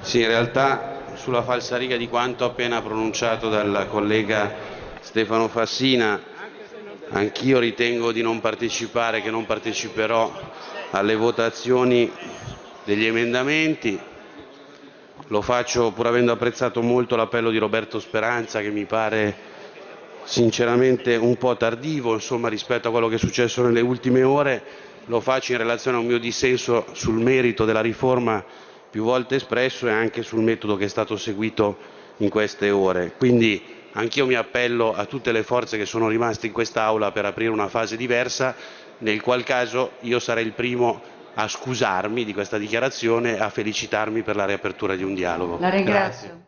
Sì, in realtà sulla falsariga di quanto appena pronunciato dal collega Stefano Fassina, anch'io ritengo di non partecipare, che non parteciperò alle votazioni degli emendamenti. Lo faccio pur avendo apprezzato molto l'appello di Roberto Speranza che mi pare sinceramente un po' tardivo insomma, rispetto a quello che è successo nelle ultime ore. Lo faccio in relazione a un mio dissenso sul merito della riforma più volte espresso e anche sul metodo che è stato seguito in queste ore. Quindi anch'io mi appello a tutte le forze che sono rimaste in quest'Aula per aprire una fase diversa, nel qual caso io sarei il primo a scusarmi di questa dichiarazione e a felicitarmi per la riapertura di un dialogo. La ringrazio. Grazie.